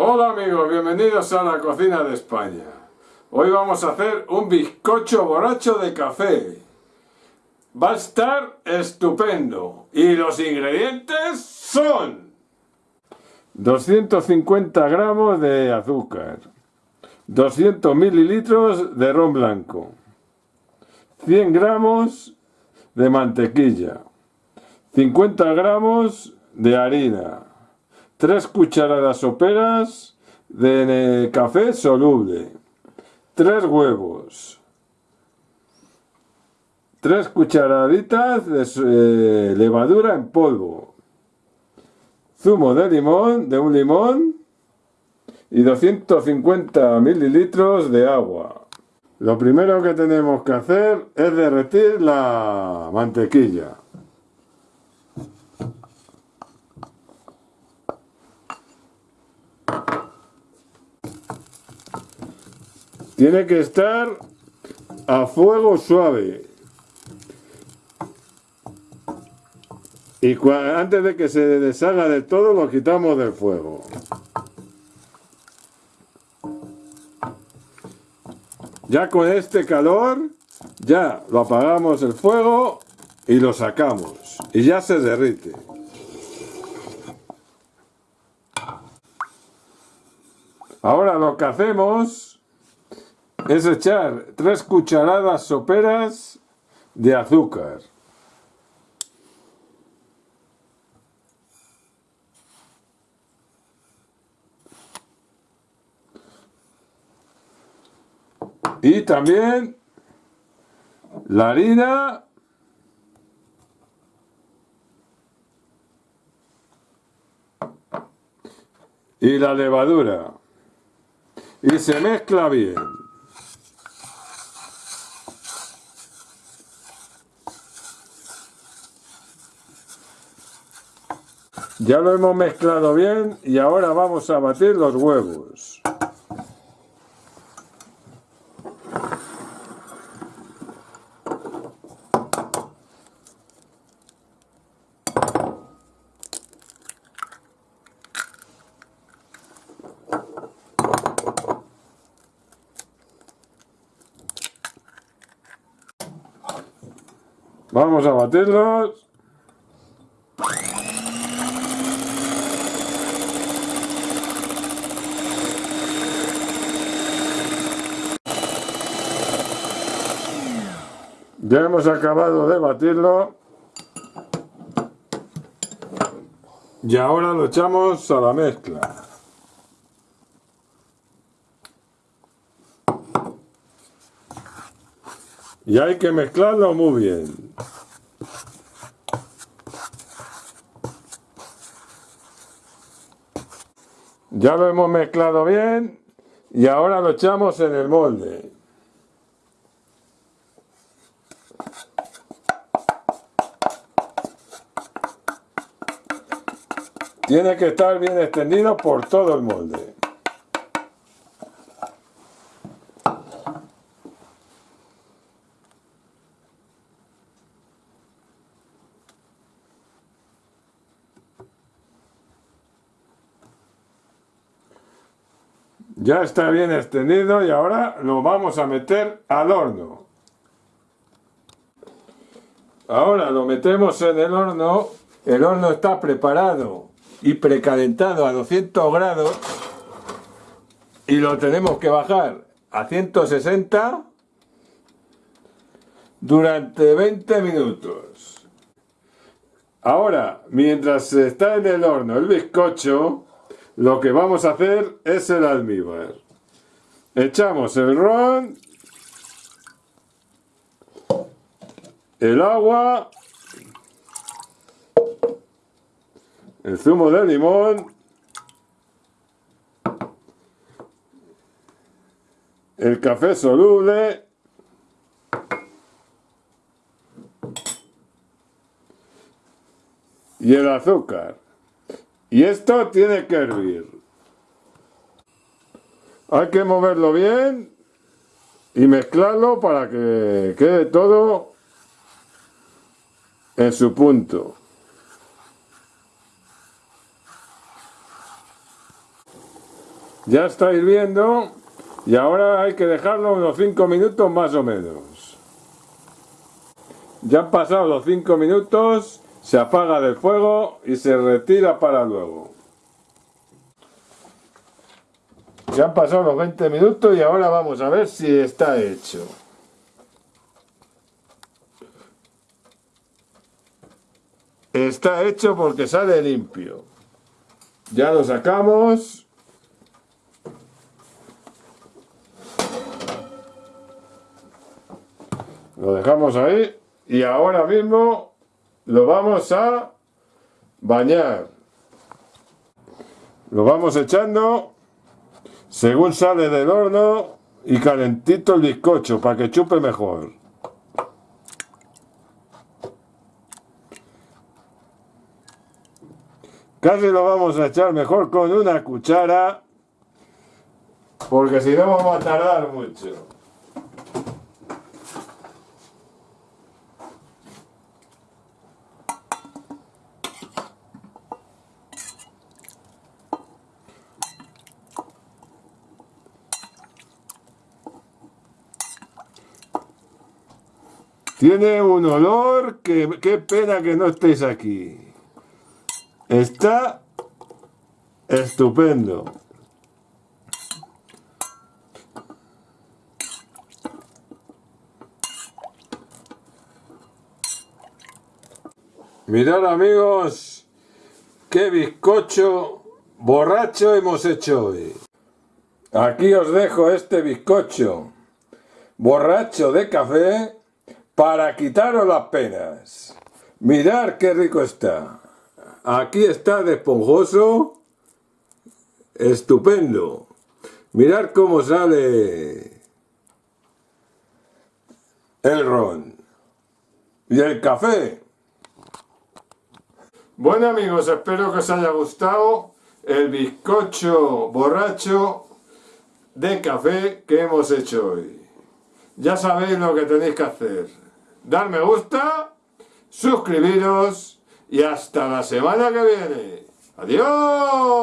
Hola amigos, bienvenidos a la cocina de España. Hoy vamos a hacer un bizcocho borracho de café. Va a estar estupendo. Y los ingredientes son 250 gramos de azúcar, 200 mililitros de ron blanco, 100 gramos de mantequilla, 50 gramos de harina, 3 cucharadas soperas de café soluble, 3 huevos, 3 cucharaditas de eh, levadura en polvo, zumo de limón, de un limón y 250 mililitros de agua. Lo primero que tenemos que hacer es derretir la mantequilla. Tiene que estar a fuego suave. Y antes de que se deshaga del todo lo quitamos del fuego. Ya con este calor, ya lo apagamos el fuego y lo sacamos. Y ya se derrite. Ahora lo que hacemos es echar tres cucharadas soperas de azúcar. Y también la harina y la levadura. Y se mezcla bien. Ya lo hemos mezclado bien y ahora vamos a batir los huevos. Vamos a batirlos. Ya hemos acabado de batirlo. Y ahora lo echamos a la mezcla. Y hay que mezclarlo muy bien. Ya lo hemos mezclado bien y ahora lo echamos en el molde. Tiene que estar bien extendido por todo el molde. Ya está bien extendido y ahora lo vamos a meter al horno. Ahora lo metemos en el horno. El horno está preparado y precalentado a 200 grados y lo tenemos que bajar a 160 durante 20 minutos. Ahora, mientras está en el horno el bizcocho, lo que vamos a hacer es el almíbar. Echamos el ron, el agua el zumo de limón, el café soluble, y el azúcar. Y esto tiene que hervir. Hay que moverlo bien y mezclarlo para que quede todo en su punto. Ya está hirviendo y ahora hay que dejarlo unos 5 minutos más o menos. Ya han pasado los 5 minutos, se apaga del fuego y se retira para luego. Ya han pasado los 20 minutos y ahora vamos a ver si está hecho. Está hecho porque sale limpio. Ya lo sacamos. Lo dejamos ahí y ahora mismo lo vamos a bañar. Lo vamos echando según sale del horno y calentito el bizcocho para que chupe mejor. Casi lo vamos a echar mejor con una cuchara porque si no vamos a tardar mucho. Tiene un olor que qué pena que no estéis aquí. Está estupendo. Mirad amigos, qué bizcocho borracho hemos hecho hoy. Aquí os dejo este bizcocho borracho de café para quitaros las penas. Mirad qué rico está. Aquí está de esponjoso. Estupendo. Mirad cómo sale el ron. Y el café. Bueno amigos, espero que os haya gustado el bizcocho borracho de café que hemos hecho hoy. Ya sabéis lo que tenéis que hacer dar me gusta, suscribiros y hasta la semana que viene. ¡Adiós!